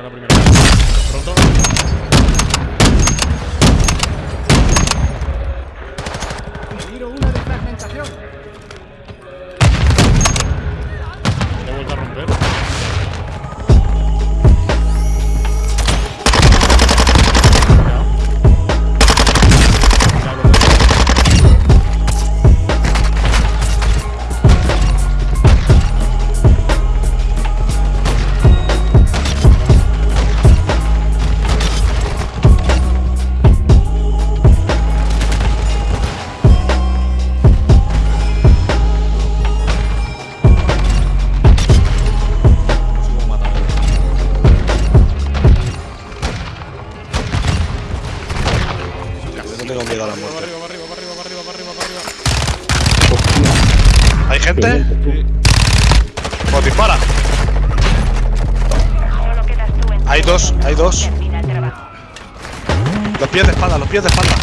Esa es la primera. Roto. Tiro una de fragmentación. Tengo miedo a la muerte. arriba, va arriba, va arriba, va arriba, va arriba, va arriba. ¿Hay gente? Sí. Pues dispara. Solo quedas tú en Hay dos, hay dos. Los pies de espalda, los pies de espalda.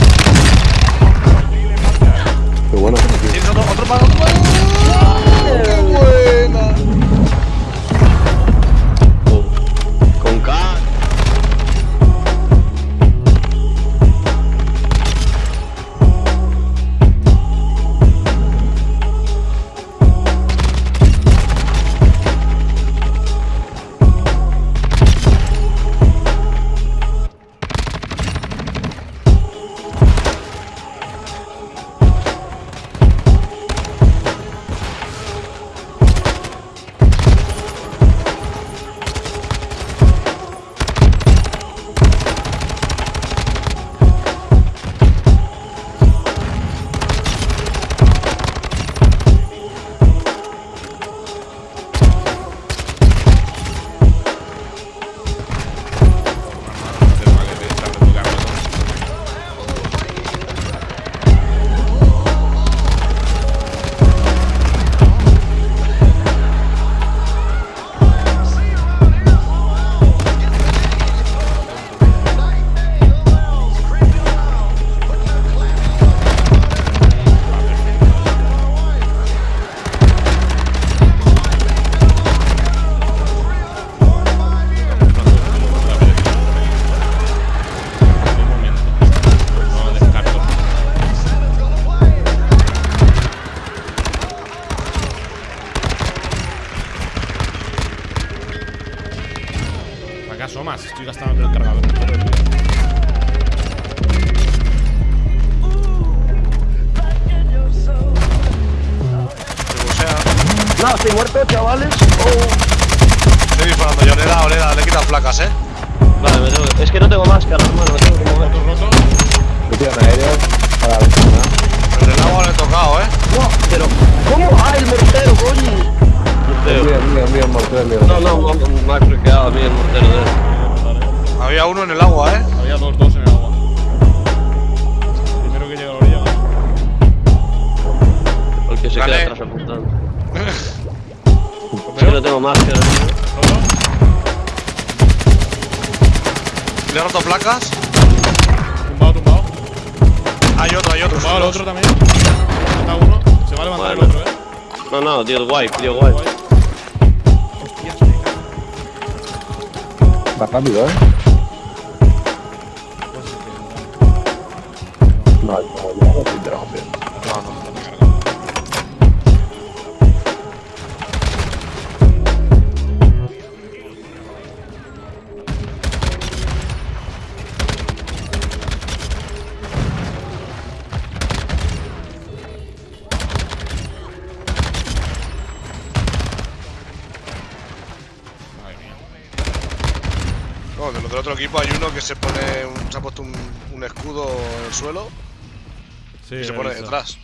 ¿Para qué asomas? Estoy gastando el cargador. No, estoy muerto, chavales. estoy disparando yo. Le he dado, le he dado, le he quitado placas, eh. Vale, me tengo- es que no tengo máscara, hermano. Me tengo que mover. Roto, roto. Copian aéreos para la ventana. El del agua No, no, me- me ha friqueado a mí el mortero de él. Había uno en el agua, eh. Había dos, dos en el agua. Primero que llega a la orilla. El que se Vale. queda atrás apuntando. Que no tengo tío. Roto. Le he roto placas. Tumbado, tumbado. Hay otro, hay otro. Tumbado el otro también. Mata uno. Se va a levantar el otro, eh. No, no, dio el wipe, dio wipe. Guay. Va rápido, ¿eh? No, no, ya no te trabajo bien. No, no. Madre No, de los del otro equipo hay uno que se pone un- se ha puesto un, un escudo en el suelo Sí, y se pone visto. detrás.